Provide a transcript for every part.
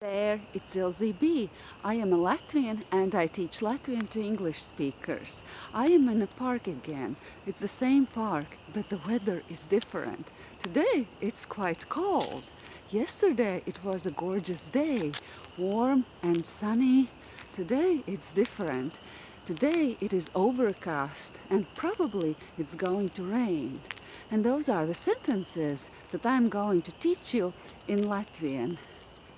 There, it's Ilze B. I am a Latvian and I teach Latvian to English speakers. I am in a park again. It's the same park, but the weather is different. Today, it's quite cold. Yesterday, it was a gorgeous day, warm and sunny. Today, it's different. Today, it is overcast and probably it's going to rain. And those are the sentences that I'm going to teach you in Latvian.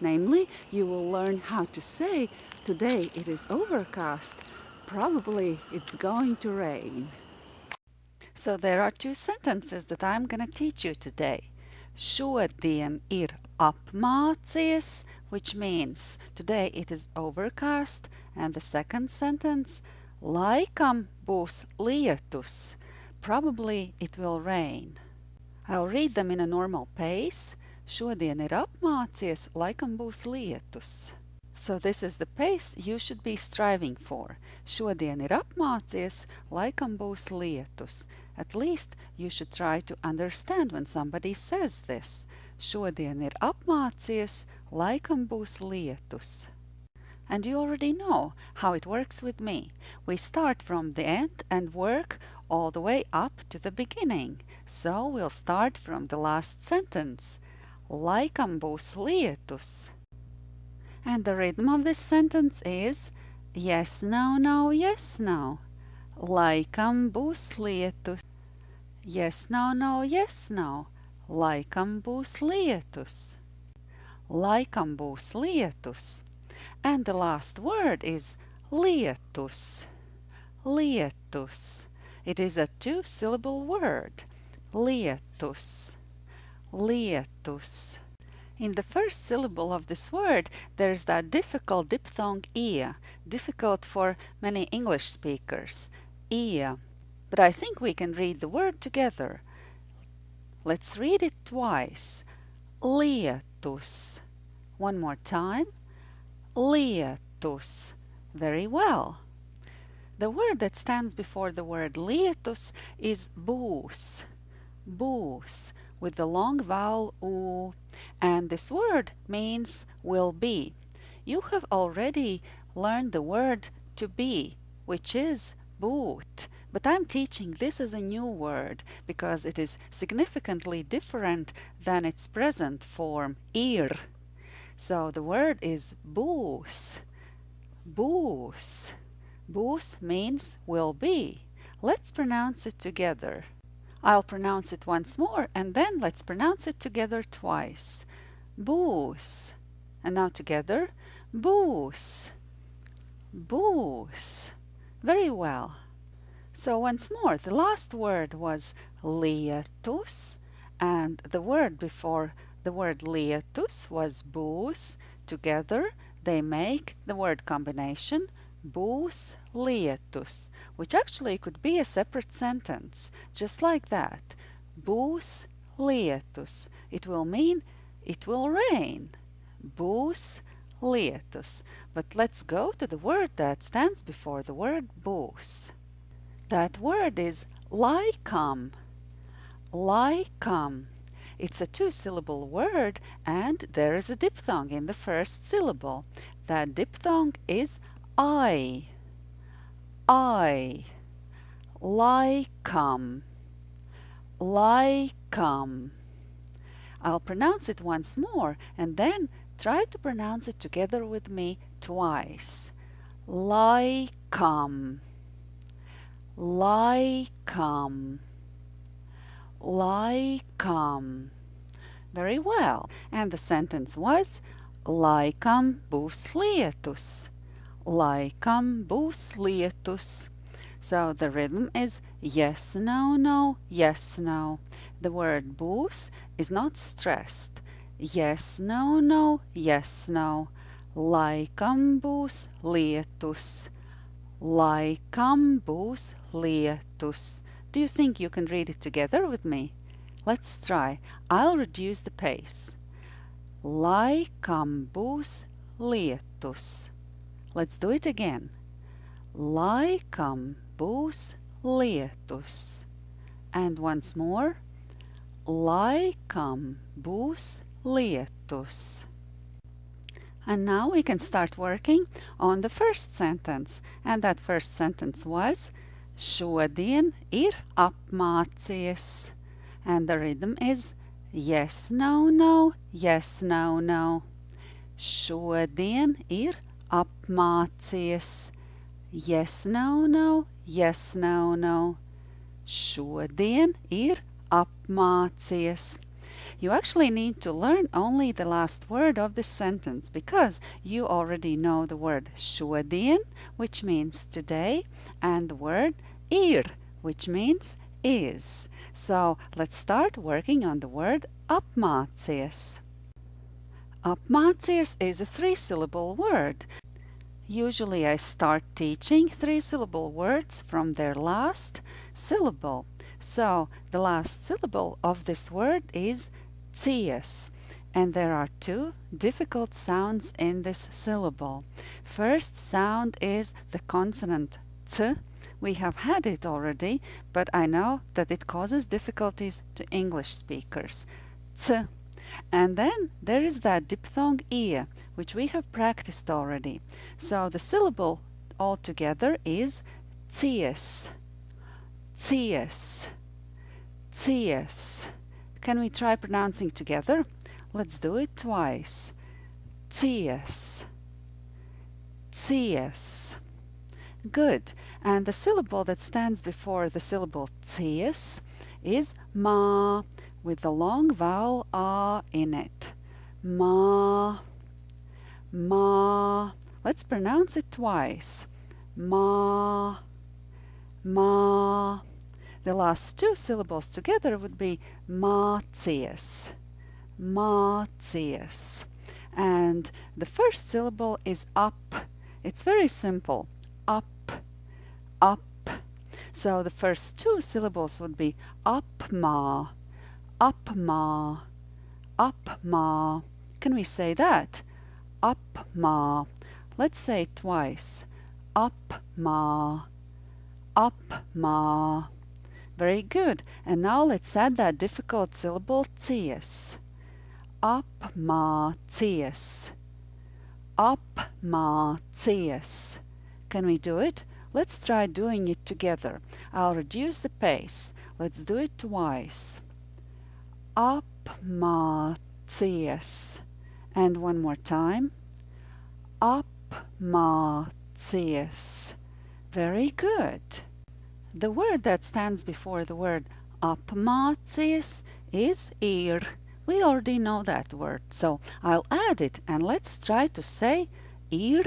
Namely, you will learn how to say, today it is overcast, probably it's going to rain. So there are two sentences that I'm going to teach you today. Šodien ir apmācies, which means today it is overcast, and the second sentence, laikam būs lietus, probably it will rain. I'll read them in a normal pace. Šodien ir apmācies, laikam būs lietus. So this is the pace you should be striving for. Šodien ir apmācies, laikam būs lietus. At least you should try to understand when somebody says this. Šodien ir apmācies, laikam būs lietus. And you already know how it works with me. We start from the end and work all the way up to the beginning. So we'll start from the last sentence. Laikam būs lietus. And the rhythm of this sentence is yes, no, no, yes, no. Laikam būs lietus. Yes, no, no, yes, no. Laikam būs lietus. Laikam būs lietus. And the last word is lietus. Lietus. It is a two-syllable word. Lietus lietus. In the first syllable of this word, there's that difficult diphthong ia, difficult for many English speakers, ia. But I think we can read the word together. Let's read it twice. Lietus. One more time. Lietus. Very well. The word that stands before the word lietus is būs. Būs with the long vowel u, and this word means will be. You have already learned the word to be, which is būt but I'm teaching this as a new word because it is significantly different than its present form, ir. So the word is būs. Būs. Būs means will be. Let's pronounce it together. I'll pronounce it once more and then let's pronounce it together twice. Būs. And now together. Būs. Būs. Very well. So once more, the last word was lietus and the word before the word lietus was būs. Together they make the word combination būs lietus, which actually could be a separate sentence, just like that. Būs lietus. It will mean it will rain. Būs lietus. But let's go to the word that stands before the word būs. That word is laikam. Laikam. It's a two-syllable word and there is a diphthong in the first syllable. That diphthong is I, I, laikam, laikam. I'll pronounce it once more and then try to pronounce it together with me twice. Laikam, laikam, laikam. Very well. And the sentence was, laikam būs lietus laikam būs lietus. So the rhythm is yes, no, no, yes, no. The word būs is not stressed. Yes, no, no, yes, no. Laikam būs lietus. Laikam būs lietus. Do you think you can read it together with me? Let's try. I'll reduce the pace. Laikam būs lietus. Let's do it again. Laikam būs lietus. And once more. Laikam būs lietus. And now we can start working on the first sentence. And that first sentence was Šodien ir apmācies. And the rhythm is yes, no, no, yes, no, no. Šodien ir apmācies. Yes, no, no, yes, no, no. Šodien ir apmācies. You actually need to learn only the last word of this sentence because you already know the word šodien, which means today, and the word ir, which means is. So let's start working on the word apmācies. Apmācies is a three-syllable word. Usually I start teaching three-syllable words from their last syllable. So the last syllable of this word is cies. And there are two difficult sounds in this syllable. First sound is the consonant t. We have had it already, but I know that it causes difficulties to English speakers. T. And then there is that diphthong e, which we have practiced already. So the syllable altogether is cies. Cies. Cies. Can we try pronouncing together? Let's do it twice. Cies. Cies. Good. And the syllable that stands before the syllable cies is ma with the long vowel a in it. Ma. Ma. Let's pronounce it twice. Ma. Ma. The last two syllables together would be mācies. Mācies. And the first syllable is up. It's very simple. Up, up. So the first two syllables would be upmā, upmā, upmā. Can we say that? Upmā. Let's say it twice. Upmā, upmā. Very good. And now let's add that difficult syllable cies. Apmācies. Apmācies. Can we do it? Let's try doing it together. I'll reduce the pace. Let's do it twice. Apmācies. And one more time. Apmācies. Very good. The word that stands before the word apmācies is ir. We already know that word, so I'll add it and let's try to say ir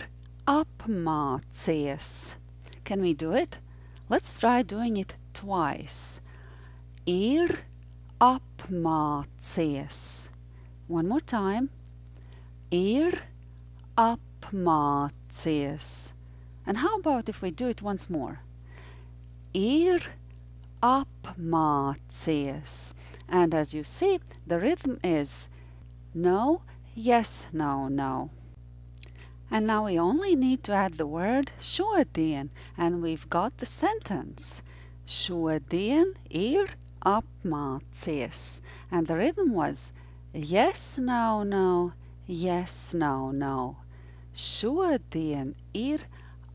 apmācies. Can we do it? Let's try doing it twice. Ir apmācies. One more time. Ir apmācies. And how about if we do it once more? ir apmācies. And as you see, the rhythm is no, yes, no, no. And now we only need to add the word šodien, and we've got the sentence. Šodien ir apmācies. And the rhythm was yes, no, no, yes, no, no. Šodien ir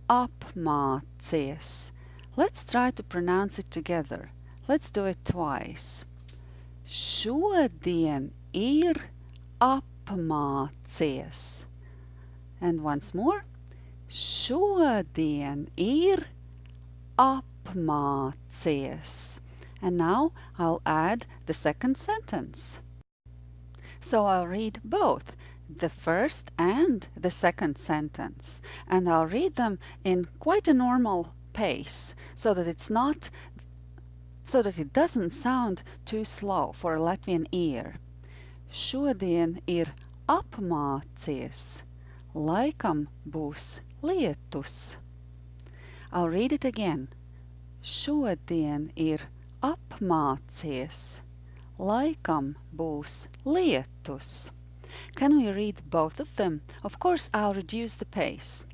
apmācies. Let's try to pronounce it together. Let's do it twice. Šodien ir apmācies. And once more. Šodien ir apmācies. And now I'll add the second sentence. So I'll read both the first and the second sentence. And I'll read them in quite a normal pace so that it's not so that it doesn't sound too slow for a Latvian ear. Šodien ir apmācies, laikam būs lietus. I'll read it again. Šodien ir apmācies, laikam būs lietus. Can we read both of them? Of course, I'll reduce the pace.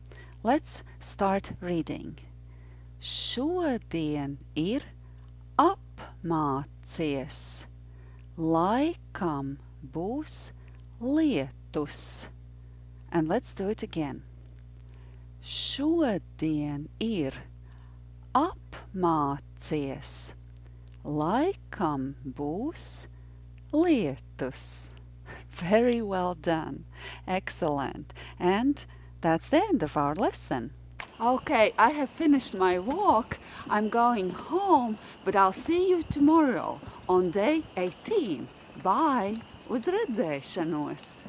Let's start reading. Šodien ir apmācies, laikam būs lietus. And let's do it again. Šodien ir apmācies. Laikam būs lietus. Very well done. Excellent. And that's the end of our lesson. Okay, I have finished my walk. I'm going home, but I'll see you tomorrow on day 18. Bye! Uz redzēšanos!